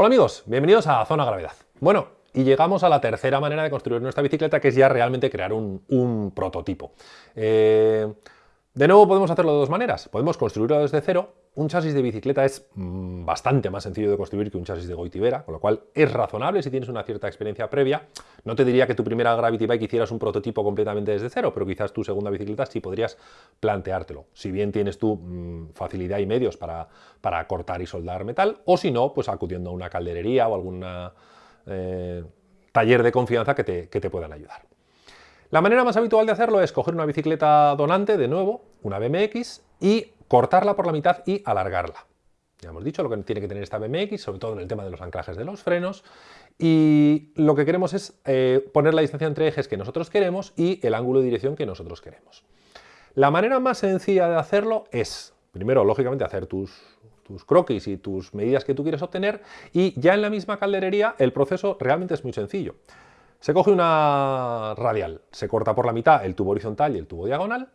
Hola amigos, bienvenidos a Zona Gravedad. Bueno, y llegamos a la tercera manera de construir nuestra bicicleta, que es ya realmente crear un, prototipo. Eh, de nuevo podemos hacerlo de dos maneras. Podemos construirlo desde cero. Un chasis de bicicleta es mm, bastante más sencillo de construir que un chasis de Goitibera, con lo cual es razonable si tienes una cierta experiencia previa. No te diría que tu primera Gravity Bike hicieras un prototipo completamente desde cero, pero quizás tu segunda bicicleta sí podrías planteártelo. Si bien tienes tu mm, facilidad y medios para, para, cortar y soldar metal, o si no, pues acudiendo a una calderería o algún eh, taller de confianza que te, que te puedan ayudar. La manera más habitual de hacerlo es coger una bicicleta donante, de nuevo, una BMX, y cortarla por la mitad y alargarla. Ya hemos dicho lo que tiene que tener esta BMX, sobre todo en el tema de los anclajes de los frenos, y lo que queremos es eh, poner la distancia entre ejes que nosotros queremos y el ángulo de dirección que nosotros queremos. La manera más sencilla de hacerlo es, primero, lógicamente, hacer tus, tus croquis y tus medidas que tú quieres obtener, y ya en la misma calderería el proceso realmente es muy sencillo. Se coge una radial, se corta por la mitad el tubo horizontal y el tubo diagonal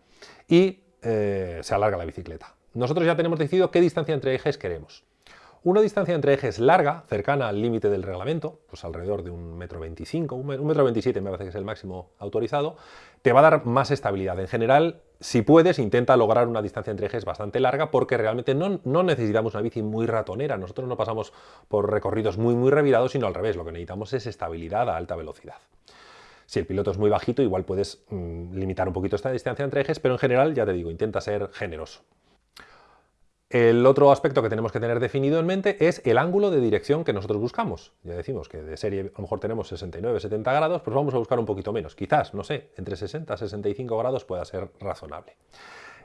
y eh, se alarga la bicicleta. Nosotros ya tenemos decidido qué distancia entre ejes queremos. Una distancia entre ejes larga, cercana al límite del reglamento, pues alrededor de un metro veinticinco, un metro veintisiete me parece que es el máximo autorizado, te va a dar más estabilidad. En general, si puedes, intenta lograr una distancia entre ejes bastante larga porque realmente no, no, necesitamos una bici muy ratonera. Nosotros no pasamos por recorridos muy, muy revirados, sino al revés. Lo que necesitamos es estabilidad a alta velocidad. Si el piloto es muy bajito, igual puedes mm, limitar un poquito esta distancia entre ejes, pero en general, ya te digo, intenta ser generoso. El otro aspecto que tenemos que tener definido en mente es el ángulo de dirección que nosotros buscamos. Ya decimos que de serie a lo mejor tenemos 69, 70 grados, pues vamos a buscar un poquito menos. Quizás, no sé, entre 60 y 65 grados pueda ser razonable.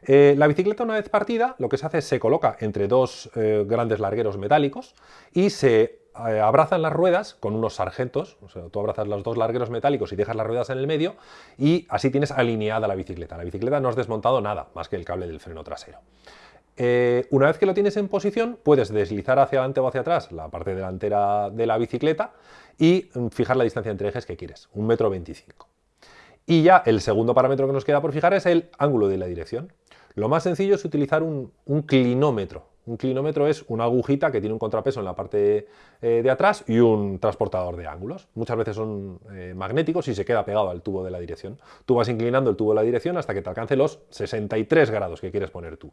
Eh, la bicicleta una vez partida lo que se hace es se coloca entre dos eh, grandes largueros metálicos y se eh, abrazan las ruedas con unos sargentos, o sea, tú abrazas los dos largueros metálicos y dejas las ruedas en el medio y así tienes alineada la bicicleta. La bicicleta no has desmontado nada más que el cable del freno trasero. Eh, una vez que lo tienes en posición, puedes deslizar hacia adelante o hacia atrás la parte delantera de la bicicleta y mm, fijar la distancia entre ejes que quieres, un metro veinticinco. Y ya el segundo parámetro que nos queda por fijar es el ángulo de la dirección. Lo más sencillo es utilizar un, clinómetro. Un clinómetro es una agujita que tiene un contrapeso en la parte eh, de atrás y un transportador de ángulos. Muchas veces son eh, magnéticos y se queda pegado al tubo de la dirección. Tú vas inclinando el tubo de la dirección hasta que te alcance los 63 grados que quieres poner tú.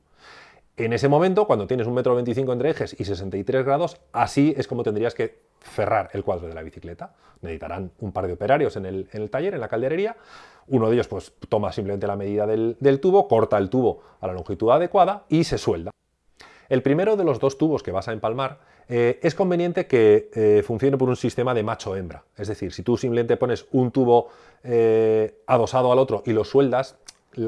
En ese momento, cuando tienes un metro 25 entre ejes y 63 grados, así es como tendrías que cerrar el cuadro de la bicicleta. Necesitarán un par de operarios en el, taller, en la calderería. Uno de ellos pues, toma simplemente la medida del, tubo, corta el tubo a la longitud adecuada y se suelda. El primero de los dos tubos que vas a empalmar eh, es conveniente que eh, funcione por un sistema de macho-hembra. Es decir, si tú simplemente pones un tubo eh, adosado al otro y lo sueldas,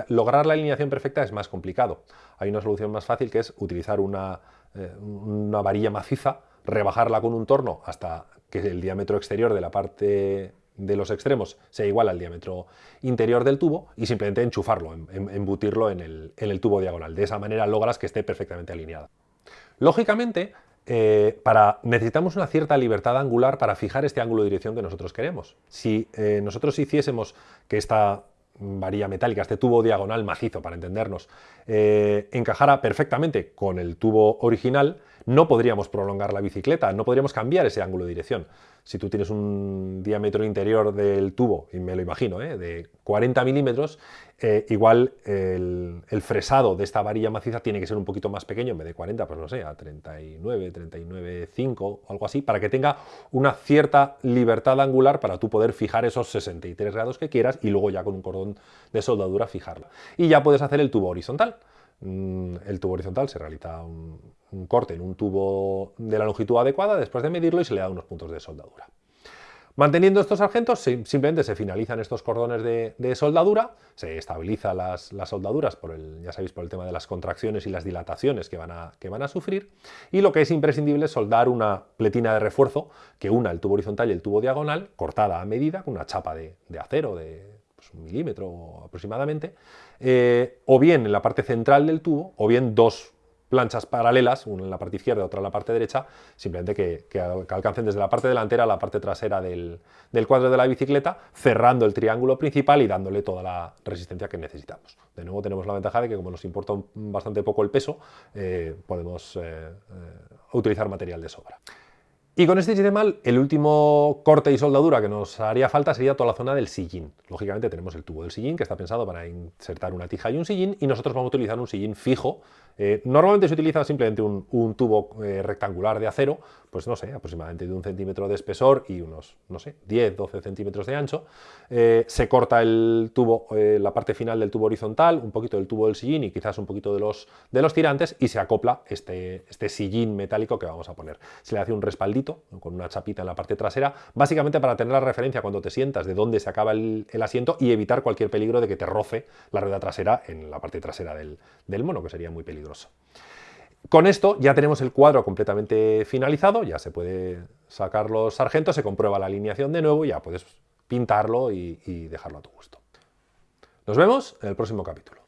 lograr la alineación perfecta es más complicado. Hay una solución más fácil que es utilizar una, eh, una varilla maciza, rebajarla con un torno hasta que el diámetro exterior de la parte de los extremos sea igual al diámetro interior del tubo y simplemente enchufarlo, em, em, embutirlo en el, en el tubo diagonal. De esa manera logras que esté perfectamente alineada. Lógicamente, eh, necesitamos una cierta libertad angular para fijar este ángulo de dirección que nosotros queremos. Si eh, nosotros hiciésemos que esta varilla metálica, este tubo diagonal macizo, para entendernos, eh, encajara perfectamente con el tubo original, no podríamos prolongar la bicicleta, no podríamos cambiar ese ángulo de dirección. Si tú tienes un diámetro interior del tubo, y me lo imagino, ¿eh? de 40 milímetros, eh, igual el, fresado de esta varilla maciza tiene que ser un poquito más pequeño, en vez de 40, pues no sé, a 39, 39,5 algo así, para que tenga una cierta libertad angular para tú poder fijar esos 63 grados que quieras y luego ya con un cordón de soldadura fijarla. Y ya puedes hacer el tubo horizontal. Mm, el tubo horizontal se realiza un, corte en un tubo de la longitud adecuada después de medirlo y se le da unos puntos de soldadura. Manteniendo estos sargentos, simplemente se finalizan estos cordones de, soldadura, se estabiliza las, soldaduras, por el, ya sabéis, por el tema de las contracciones y las dilataciones que van, a, que van a sufrir, y lo que es imprescindible es soldar una pletina de refuerzo que una el tubo horizontal y el tubo diagonal, cortada a medida, con una chapa de, acero de pues, un milímetro aproximadamente, eh, o bien en la parte central del tubo, o bien dos planchas paralelas, una en la parte izquierda y otra en la parte derecha, simplemente que, alcancen desde la parte delantera a la parte trasera del, cuadro de la bicicleta, cerrando el triángulo principal y dándole toda la resistencia que necesitamos. De nuevo tenemos la ventaja de que como nos importa bastante poco el peso, eh, podemos eh, utilizar material de sobra. Y con este sistema, el último corte y soldadura que nos haría falta sería toda la zona del sillín. Lógicamente tenemos el tubo del sillín que está pensado para insertar una tija y un sillín y nosotros vamos a utilizar un sillín fijo. Eh, normalmente se utiliza simplemente un, tubo eh, rectangular de acero, pues no sé, aproximadamente de un centímetro de espesor y unos, no sé, 10, 12 centímetros de ancho. Eh, se corta el tubo, la parte final del tubo horizontal, un poquito del tubo del sillín y quizás un poquito de los, de los tirantes y se acopla este, este sillín metálico que vamos a poner. Se le hace un respaldito con una chapita en la parte trasera, básicamente para tener la referencia cuando te sientas de dónde se acaba el, asiento y evitar cualquier peligro de que te roce la rueda trasera en la parte trasera del, del mono, que sería muy peligroso. Con esto ya tenemos el cuadro completamente finalizado, ya se puede sacar los sargentos, se comprueba la alineación de nuevo y ya puedes pintarlo y dejarlo a tu gusto. Nos vemos en el próximo capítulo.